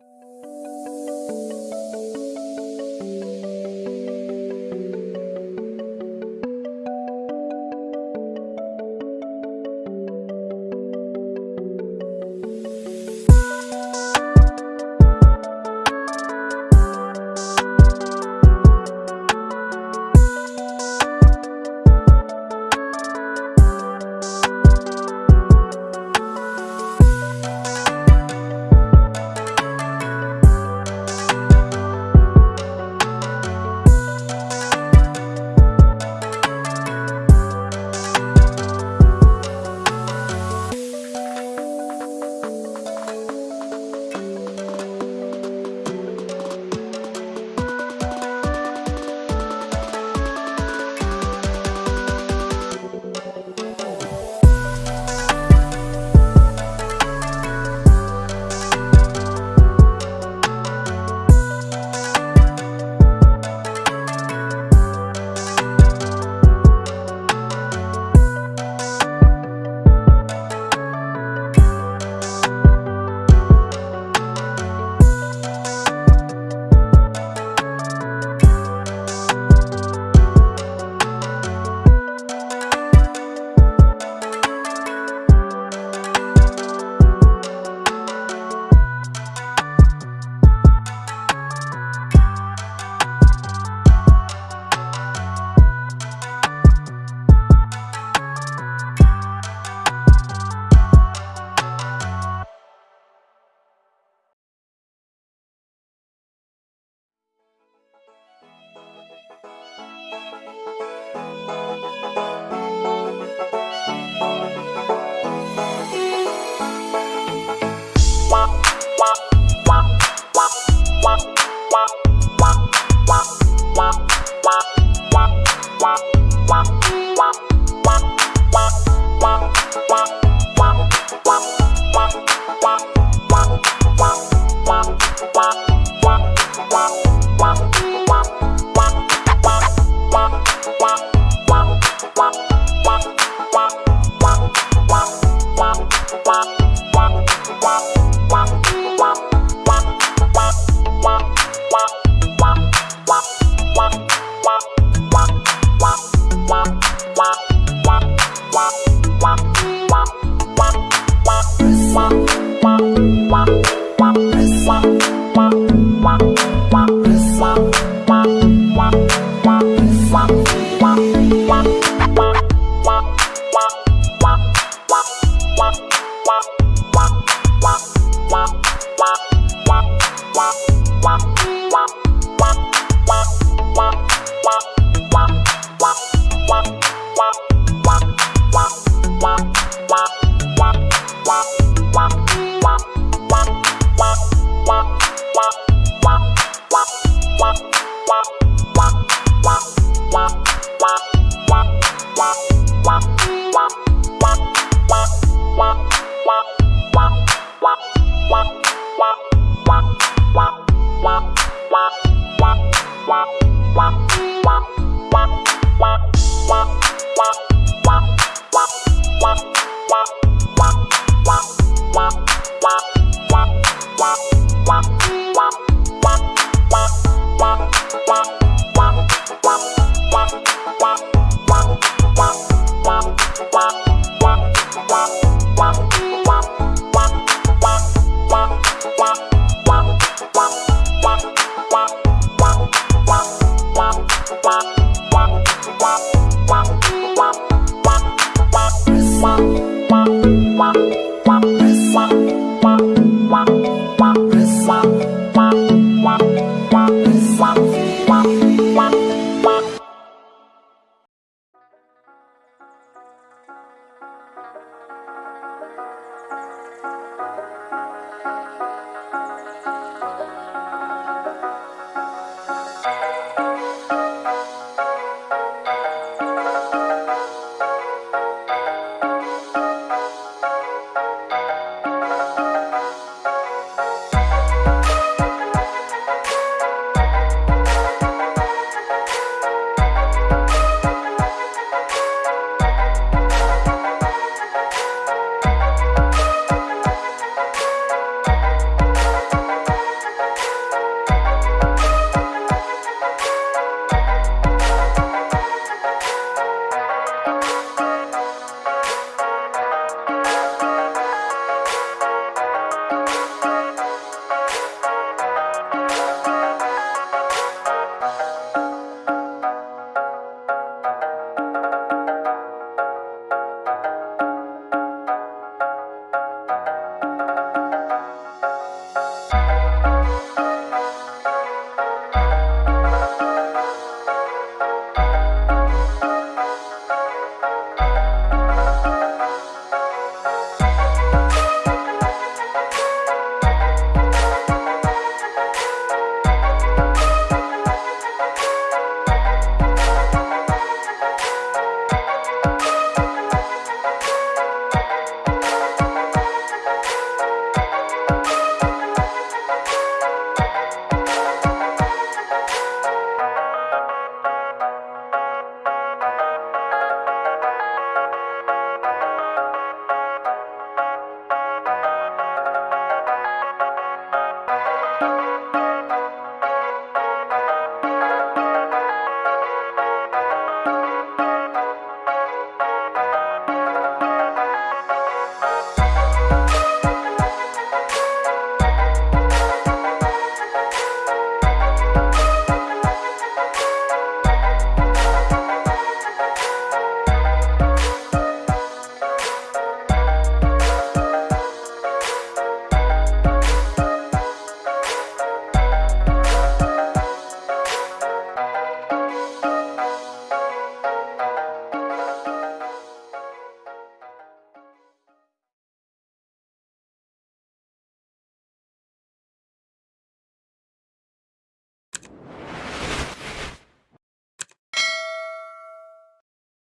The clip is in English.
Música Wow, wow, wow, wow. Wow.